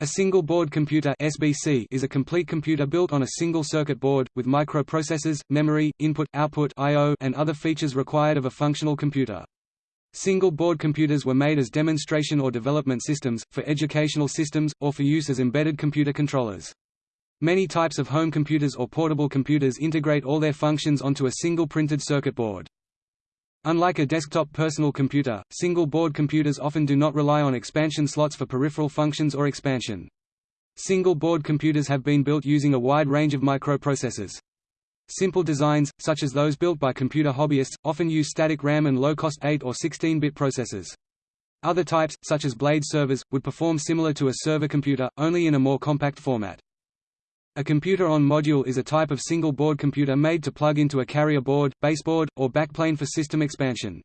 A single-board computer (SBC) is a complete computer built on a single circuit board, with microprocessors, memory, input, output I.O., and other features required of a functional computer. Single-board computers were made as demonstration or development systems, for educational systems, or for use as embedded computer controllers. Many types of home computers or portable computers integrate all their functions onto a single printed circuit board. Unlike a desktop personal computer, single-board computers often do not rely on expansion slots for peripheral functions or expansion. Single-board computers have been built using a wide range of microprocessors. Simple designs, such as those built by computer hobbyists, often use static RAM and low-cost 8 or 16-bit processors. Other types, such as blade servers, would perform similar to a server computer, only in a more compact format. A computer-on-module is a type of single-board computer made to plug into a carrier board, baseboard, or backplane for system expansion.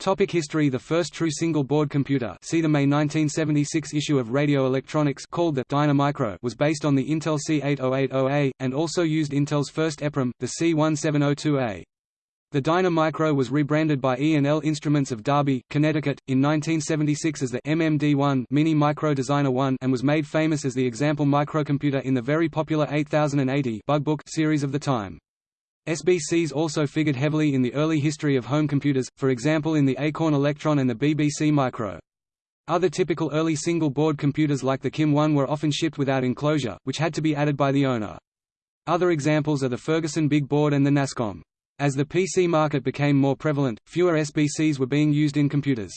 Topic history The first true single-board computer see the May 1976 issue of Radio Electronics called the Dynamicro was based on the Intel C8080A, and also used Intel's first EPROM, the C1702A. The Dynamicro was rebranded by E&L Instruments of Derby, Connecticut, in 1976 as the MMD-1 Mini Micro Designer 1 and was made famous as the example microcomputer in the very popular 8080 Bug Book series of the time. SBCs also figured heavily in the early history of home computers, for example in the Acorn Electron and the BBC Micro. Other typical early single-board computers like the KIM-1 were often shipped without enclosure, which had to be added by the owner. Other examples are the Ferguson Big Board and the NASCOM. As the PC market became more prevalent, fewer SBCs were being used in computers.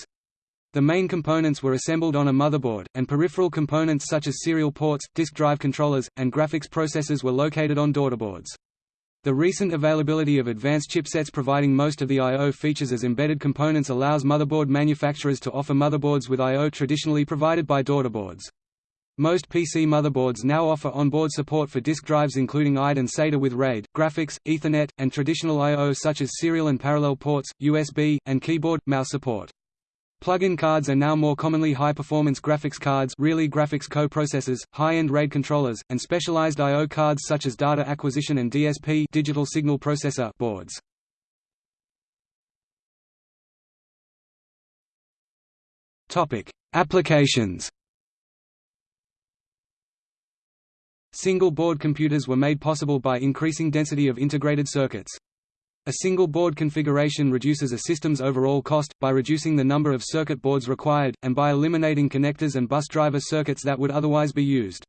The main components were assembled on a motherboard, and peripheral components such as serial ports, disk drive controllers, and graphics processors were located on daughterboards. The recent availability of advanced chipsets providing most of the I.O. features as embedded components allows motherboard manufacturers to offer motherboards with I.O. traditionally provided by daughterboards. Most PC motherboards now offer onboard support for disk drives including IDE and SATA with RAID, graphics, Ethernet, and traditional I.O. such as serial and parallel ports, USB, and keyboard, mouse support. Plug-in cards are now more commonly high-performance graphics cards really graphics co-processors, high-end RAID controllers, and specialized I.O. cards such as data acquisition and DSP digital signal processor boards. Applications Single-board computers were made possible by increasing density of integrated circuits. A single board configuration reduces a system's overall cost, by reducing the number of circuit boards required, and by eliminating connectors and bus driver circuits that would otherwise be used.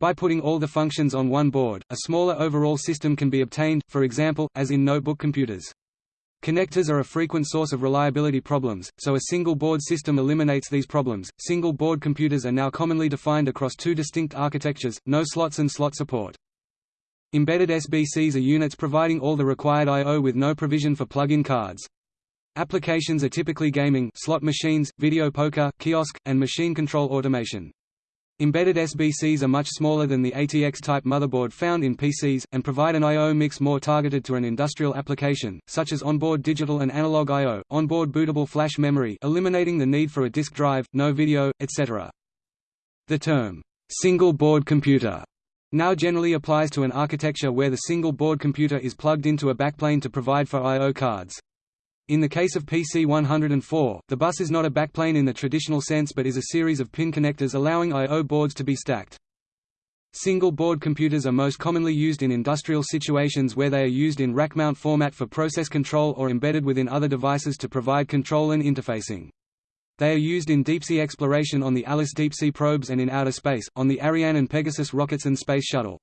By putting all the functions on one board, a smaller overall system can be obtained, for example, as in notebook computers. Connectors are a frequent source of reliability problems, so a single board system eliminates these problems. Single board computers are now commonly defined across two distinct architectures, no slots and slot support. Embedded SBCs are units providing all the required I.O. with no provision for plug-in cards. Applications are typically gaming slot machines, video poker, kiosk, and machine control automation. Embedded SBCs are much smaller than the ATX-type motherboard found in PCs, and provide an I.O. mix more targeted to an industrial application, such as onboard digital and analog I.O., onboard bootable flash memory eliminating the need for a disk drive, no video, etc. The term, single-board computer now generally applies to an architecture where the single-board computer is plugged into a backplane to provide for I.O. cards. In the case of PC-104, the bus is not a backplane in the traditional sense but is a series of pin connectors allowing I.O. boards to be stacked. Single-board computers are most commonly used in industrial situations where they are used in rack-mount format for process control or embedded within other devices to provide control and interfacing. They are used in deep-sea exploration on the Alice deep-sea probes and in outer space, on the Ariane and Pegasus rockets and Space Shuttle.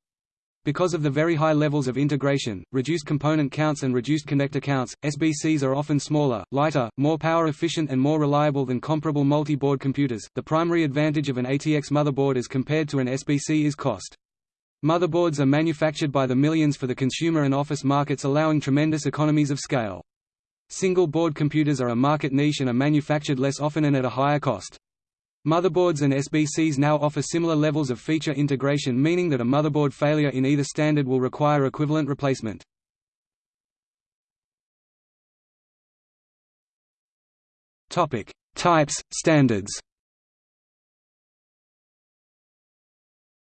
Because of the very high levels of integration, reduced component counts and reduced connector counts, SBCs are often smaller, lighter, more power efficient and more reliable than comparable multi-board computers. The primary advantage of an ATX motherboard as compared to an SBC is cost. Motherboards are manufactured by the millions for the consumer and office markets allowing tremendous economies of scale. Single-board computers are a market niche and are manufactured less often and at a higher cost. Motherboards and SBCs now offer similar levels of feature integration meaning that a motherboard failure in either standard will require equivalent replacement. Topic: Types, standards.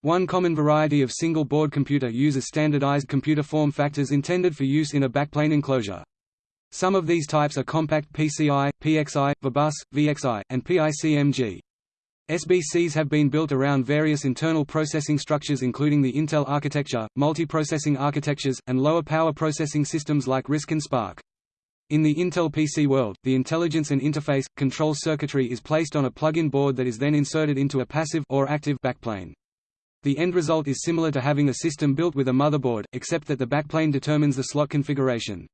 One common variety of single-board computer uses standardized computer form factors intended for use in a backplane enclosure. Some of these types are compact PCI, PXI, VMEbus, VXI, and PICMG. SBCs have been built around various internal processing structures including the Intel architecture, multiprocessing architectures, and lower power processing systems like RISC and SPARC. In the Intel PC world, the intelligence and interface, control circuitry is placed on a plug-in board that is then inserted into a passive or active backplane. The end result is similar to having a system built with a motherboard, except that the backplane determines the slot configuration.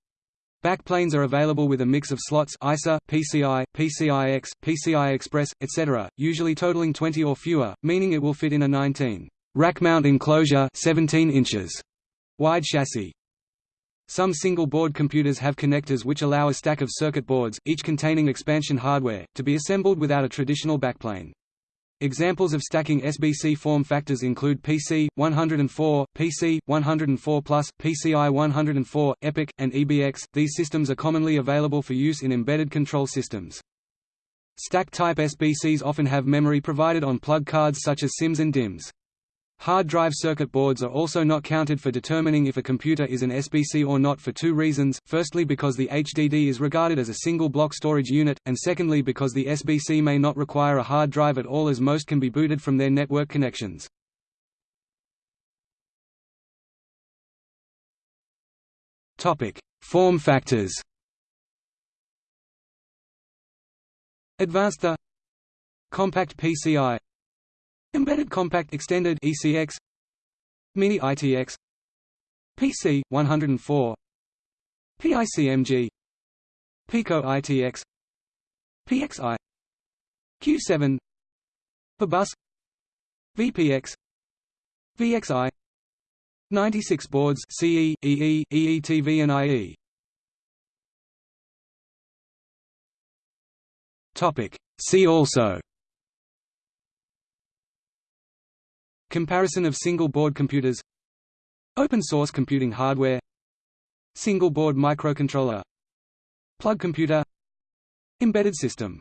Backplanes are available with a mix of slots ISA, PCI, PCIX, PCI Express, etc., usually totaling 20 or fewer, meaning it will fit in a 19 rack mount enclosure 17 inches wide chassis. Some single-board computers have connectors which allow a stack of circuit boards, each containing expansion hardware, to be assembled without a traditional backplane. Examples of stacking SBC form factors include PC 104, PC 104 Plus, PCI 104, EPIC, and EBX. These systems are commonly available for use in embedded control systems. Stack-type SBCs often have memory provided on plug cards such as SIMMs and DIMMs. Hard drive circuit boards are also not counted for determining if a computer is an SBC or not for two reasons, firstly because the HDD is regarded as a single block storage unit, and secondly because the SBC may not require a hard drive at all as most can be booted from their network connections. Form factors Advanced the Compact PCI Embedded Compact Extended ECX Mini ITX PC 104 PICMG Pico ITX PXI Q7 VMEbus VPX VXI 96 boards. CE, EE, EETV and IE Topic. See also Comparison of single-board computers Open-source computing hardware Single-board microcontroller Plug computer Embedded system